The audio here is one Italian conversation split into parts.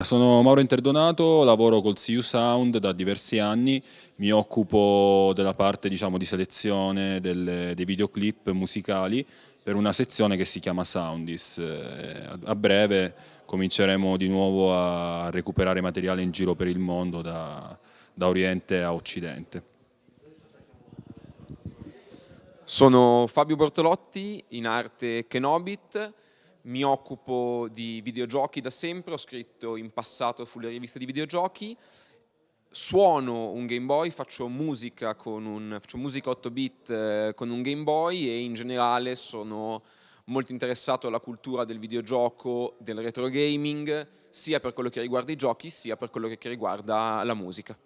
Sono Mauro Interdonato, lavoro col CU Sound da diversi anni, mi occupo della parte diciamo, di selezione delle, dei videoclip musicali per una sezione che si chiama Soundis. Eh, a breve cominceremo di nuovo a recuperare materiale in giro per il mondo da, da Oriente a Occidente. Sono Fabio Bortolotti, in arte Kenobit, mi occupo di videogiochi da sempre, ho scritto in passato sulle riviste di videogiochi, suono un Game Boy, faccio musica, con un, faccio musica 8 bit eh, con un Game Boy e in generale sono molto interessato alla cultura del videogioco, del retro gaming, sia per quello che riguarda i giochi sia per quello che riguarda la musica.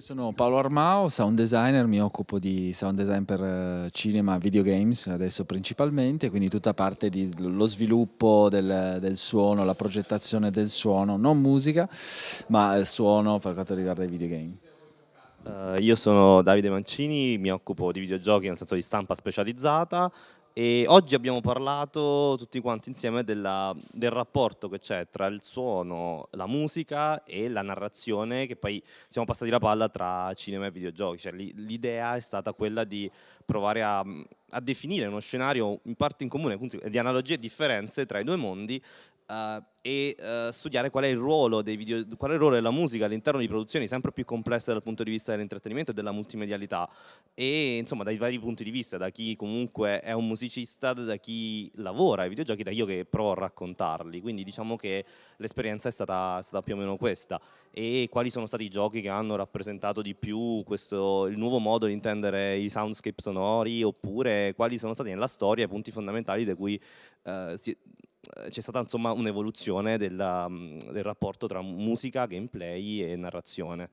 Io sono Paolo Armao, sound designer, mi occupo di sound design per eh, cinema videogames adesso principalmente, quindi tutta parte dello sviluppo del, del, suono, la progettazione del suono, non musica, ma il suono per quanto riguarda i videogame. Uh, io sono Davide Mancini, mi occupo di videogiochi nel senso di stampa specializzata e oggi abbiamo parlato tutti quanti insieme della, del rapporto che c'è tra il suono, la musica e la narrazione che poi siamo passati la palla tra cinema e videogiochi. Cioè, L'idea è stata quella di provare a, a, definire uno scenario in parte in comune, di analogie e differenze tra i due mondi uh, e uh, studiare qual è, video, qual è, il ruolo della musica all'interno di produzioni sempre più complesse dal punto di vista dell'intrattenimento e della multimedialità. E insomma dai vari punti di vista, da chi comunque è un musicista, da chi lavora ai videogiochi, da io che provo a raccontarli, quindi diciamo che l'esperienza è stata, stata più o meno questa. E quali sono stati i giochi che hanno rappresentato di più questo, il nuovo modo di intendere i soundscape sonori oppure quali sono stati nella storia i punti fondamentali da cui uh, si, c'è stata un'evoluzione del rapporto tra musica, gameplay e narrazione.